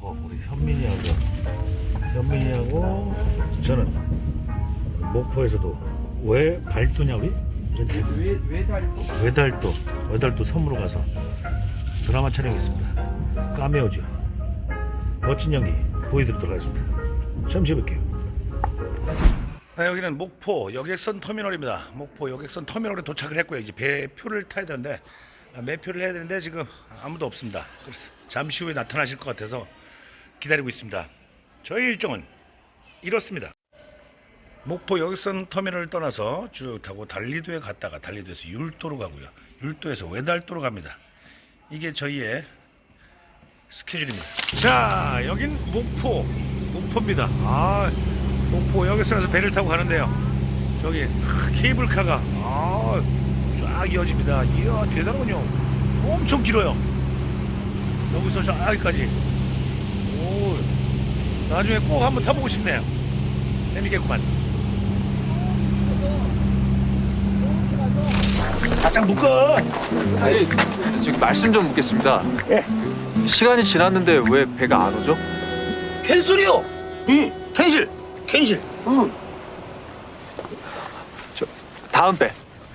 어, 우리 현민이하고 현민이하고 저는 목포에서도 왜 발도냐 우리? 외달도 외달도 외달도 섬으로 가서 드라마 촬영했습니다. 까메오죠 멋진 연기 보여드리도록 하겠습니다. 잠시 볼게요. 네, 아, 여기는 목포 여객선 터미널입니다. 목포 여객선 터미널에 도착을 했고요. 이제 배표를 타야 되는데 아, 매표를 해야 되는데 지금 아무도 없습니다. 그래서 잠시 후에 나타나실 것 같아서 기다리고 있습니다 저희 일정은 이렇습니다 목포 여객선 터미널을 떠나서 쭉 타고 달리도에 갔다가 달리도에서 율도로 가고요. 율도에서 외달도로 갑니다. 이게 저희의 스케줄입니다. 자, 여긴 목포, 목포입니다. 아, 목포 여객선에서 배를 타고 가는데요. 저기 하, 케이블카가 아, 쫙 이어집니다. 이야, 대단하군요. 엄청 길어요. 여기서 저기까지. 오, 나중에 꼭 한번 타보고 싶네요. 재미겠구만. 바짝 묶어. 아니, 저기 말씀 좀 묻겠습니다. 시간이 지났는데 왜 배가 안 오죠? 캔슬이요! 응, 캔실, 캔실. 응. 다음 배.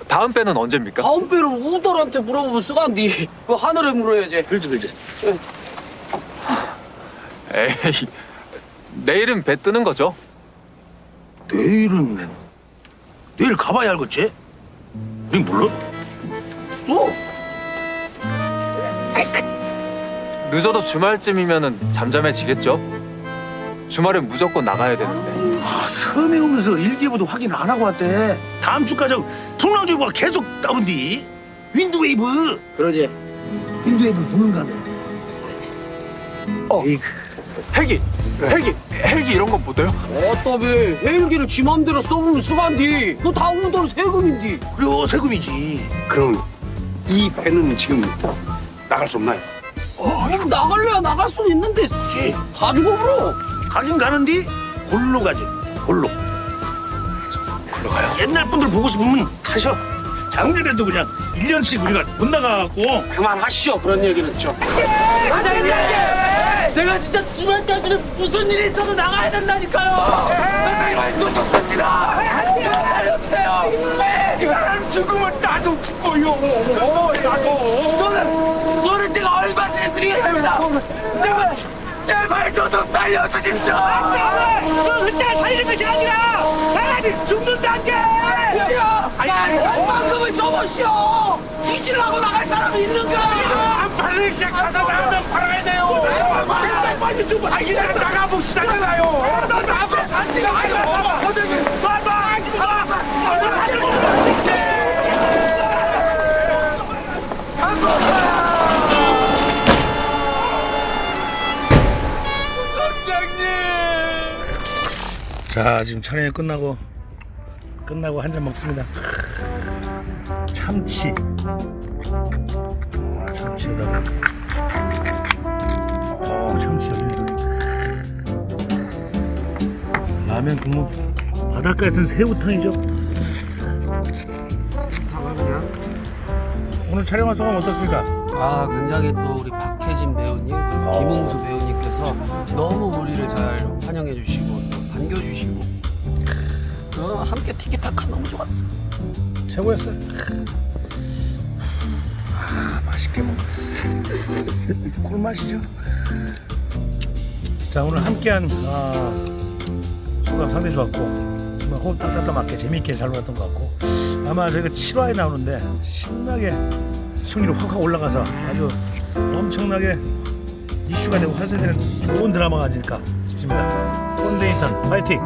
다음 배는 언제입니까? 다음 배를 우덜한테 물어보면 쓰간디. 그 하늘에 물어야지. 그렇지, 그렇지. 에이, 내일은 배 뜨는 거죠? 내일은 내일 가봐야 알겠지? 니 몰라? 또? 늦어도 주말쯤이면은 잠잠해지겠죠? 주말엔 무조건 나가야 되는데. 아, 섬에 오면서 일기예보도 확인 안 하고 왔대. 다음 주까지 풍랑주의보가 계속 떠분디. Wind wave. 그러지. Wind wave 부는가며. 어. 에이, 헬기! 헬기! 헬기 이런 건못 돼요? 어따배 헬기를 지 맘대로 써보면 쓰간디. 그거 다 우덜 세금인디. 그래 세금이지. 그럼 이 배는 지금 나갈 수 없나요? 어, 그럼 나갈래야 나갈 수는 있는데 그렇지. 다 죽어버려. 가긴 가는디 골로 가지. 골로. 골로 가요. 옛날 분들 보고 싶으면 타셔. 작년에도 그냥 1년씩 우리가 못 나가갖고 그만하시오 그런 얘기는 좀. 과장님! 제가 진짜 주말까지는 무슨 일이 있어도 나가야 된다니까요! 맨날 놓쳤습니다! 살려주세요! 이 사람 죽음을 나도 찍고요! 나도! 너는, 너는 제가 얼마든지 드리겠습니다! 제발, 제발 저좀 살려주십시오! 혼자 살리는 것이 아니라 죽는다는 게! 방금은 접으시오! 뒤질라고 나갈 사람이 있는가! 안 팔을 시작해서 나면 팔아야 돼요! 빨리 빨리 좀! 아, 이제 나가보시잖아요! 너 나도 가요! 선생님! 봐봐! 자 지금 촬영이 끝나고 끝나고 한 잔 먹습니다. 참치. 아, 참치에다가. 어 참치 라면 국물. 바닷가에서는 새우탕이죠? 오늘 촬영한 소감 어떻습니까? 아 굉장히 또 우리 박혜진 배우님 그리고 어. 김웅수 배우님께서 너무 우리를 잘 환영해 주시고 또 반겨 주시고 어, 함께 티키타카 너무 좋았어. 최고였어요. 아, 맛있게 먹 꿀맛이죠. 자 오늘 함께한 아, 소감 상당히 좋았고 정말 호흡 딱딱딱 맞게 재미있게 잘 놀았던 것 같고 아마 저희가 7화에 나오는데 신나게 시청률이 확확 올라가서 아주 엄청나게 이슈가 되고 화제되는 좋은 드라마가 아닐까 싶습니다. 꼰대 인턴 파이팅